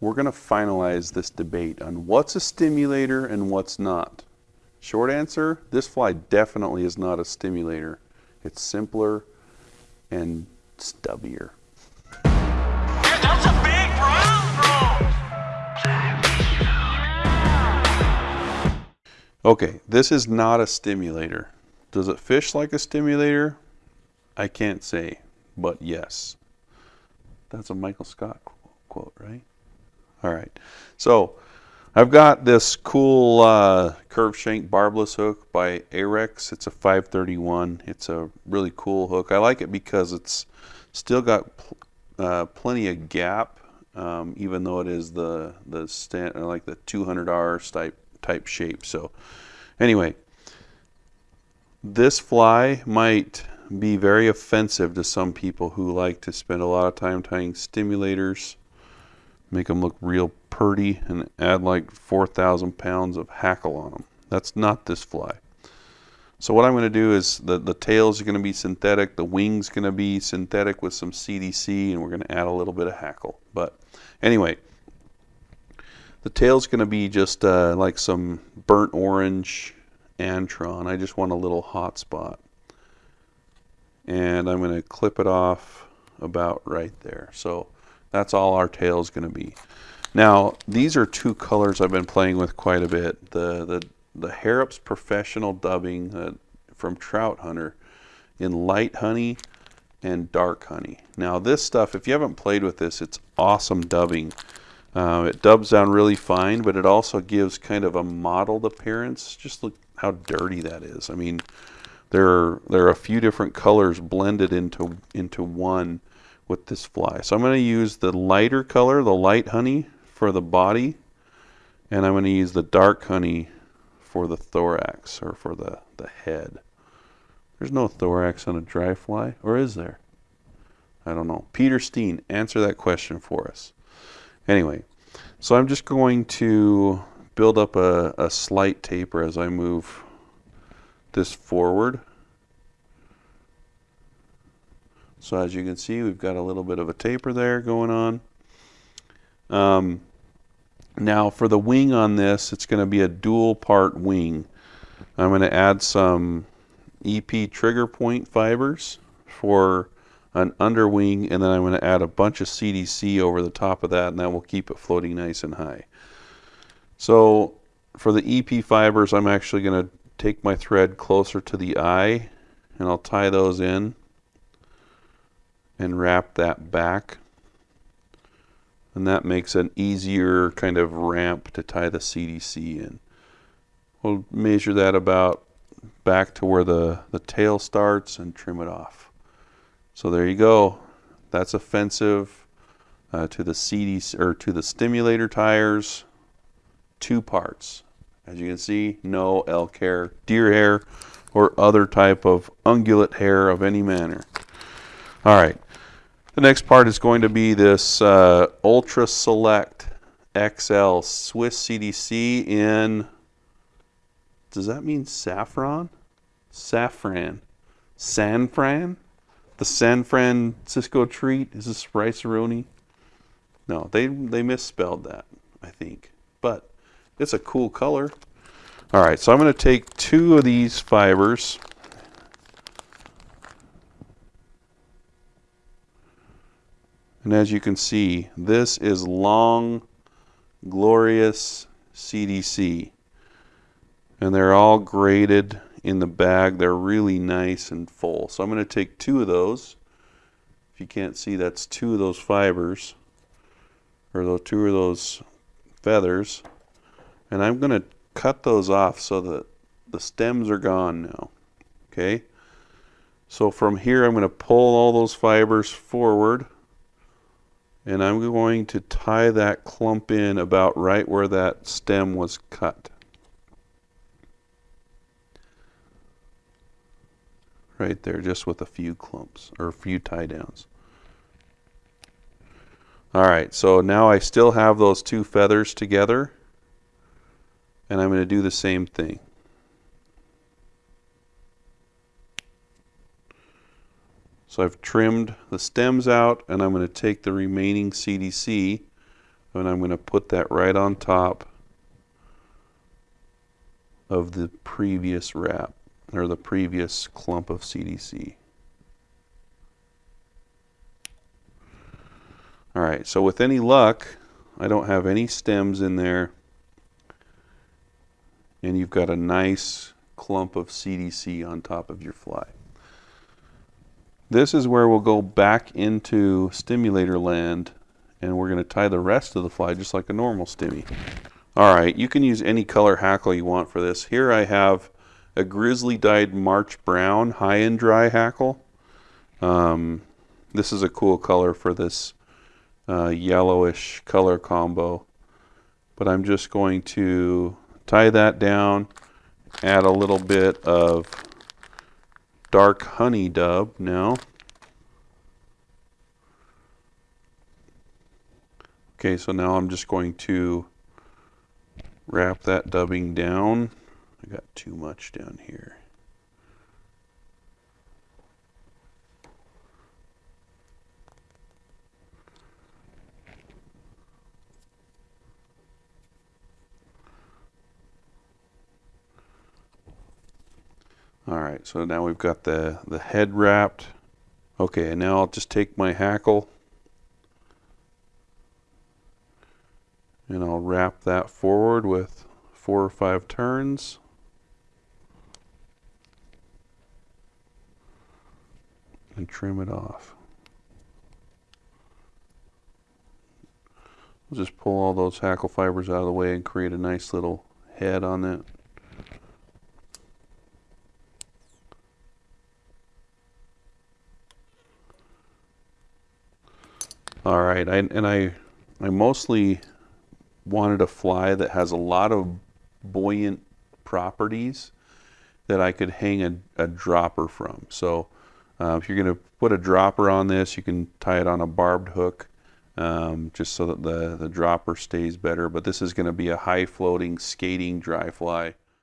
we're going to finalize this debate on what's a stimulator and what's not. Short answer, this fly definitely is not a stimulator. It's simpler and stubbier. That's a big brown Okay, this is not a stimulator. Does it fish like a stimulator? I can't say, but yes. That's a Michael Scott quote, right? All right. So I've got this cool uh, curved shank barbless hook by Ahrex. It's a 531. It's a really cool hook. I like it because it's still got pl uh, plenty of gap, um, even though it is the the stand like the 200R type type shape. So anyway, this fly might be very offensive to some people who like to spend a lot of time tying stimulators, make them look real purty, and add like 4,000 pounds of hackle on them. That's not this fly. So what I'm going to do is the, the tails are going to be synthetic, the wings going to be synthetic with some CDC, and we're going to add a little bit of hackle. But anyway, the tail's going to be just uh, like some burnt orange Antron. I just want a little hot spot and I'm going to clip it off about right there. So that's all our tail is going to be. Now these are two colors I've been playing with quite a bit. The the the Harrop's Professional Dubbing uh, from Trout Hunter in light honey and dark honey. Now this stuff, if you haven't played with this, it's awesome dubbing. Uh, it dubs down really fine, but it also gives kind of a mottled appearance. Just look how dirty that is. I mean, there are, there are a few different colors blended into, into one with this fly. So I'm going to use the lighter color, the light honey, for the body, and I'm going to use the dark honey for the thorax or for the, the head. There's no thorax on a dry fly, or is there? I don't know. Peter Steen, answer that question for us. Anyway, so I'm just going to build up a, a slight taper as I move this forward. So as you can see, we've got a little bit of a taper there going on. Um, now for the wing on this, it's going to be a dual part wing. I'm going to add some EP trigger point fibers for an underwing and then I'm going to add a bunch of CDC over the top of that and that will keep it floating nice and high. So for the EP fibers I'm actually going to take my thread closer to the eye and I'll tie those in and wrap that back and that makes an easier kind of ramp to tie the CDC in. We'll measure that about back to where the, the tail starts and trim it off. So there you go. That's offensive uh, to the CDC or to the stimulator tires. Two parts. As you can see, no elk hair, deer hair, or other type of ungulate hair of any manner. All right. The next part is going to be this uh, Ultra Select XL Swiss CDC in, does that mean saffron? Saffron. San Fran? The San Francisco treat? Is this rice-a-roni? No, they, they misspelled that, I think. But it's a cool color. All right, so I'm going to take two of these fibers. And as you can see, this is long, glorious CDC. And they're all graded in the bag. They're really nice and full. So I'm going to take two of those. If you can't see, that's two of those fibers, or those two of those feathers. And I'm going to cut those off so that the stems are gone now. Okay. So from here I'm going to pull all those fibers forward and I'm going to tie that clump in about right where that stem was cut. Right there, just with a few clumps or a few tie downs. All right, so now I still have those two feathers together and I'm going to do the same thing. I've trimmed the stems out and I'm going to take the remaining CDC And I'm going to put that right on top of the previous wrap or the previous clump of CDC. All right, so with any luck, I don't have any stems in there. And you've got a nice clump of CDC on top of your fly. This is where we'll go back into stimulator land and we're going to tie the rest of the fly just like a normal stimmy. All right, you can use any color hackle you want for this. Here I have a grizzly dyed March Brown high and dry hackle. Um, this is a cool color for this uh, yellowish color combo. But I'm just going to tie that down, add a little bit of dark honey dub now. Okay, so now I'm just going to wrap that dubbing down. I got too much down here. All right, so now we've got the, the head wrapped. Okay, and now I'll just take my hackle and I'll wrap that forward with four or five turns. And trim it off. We'll just pull all those hackle fibers out of the way and create a nice little head on it. All right, I, and I, I mostly wanted a fly that has a lot of buoyant properties that I could hang a, a dropper from. So uh, if you're going to put a dropper on this, you can tie it on a barbed hook um, just so that the, the dropper stays better. But this is going to be a high floating skating dry fly.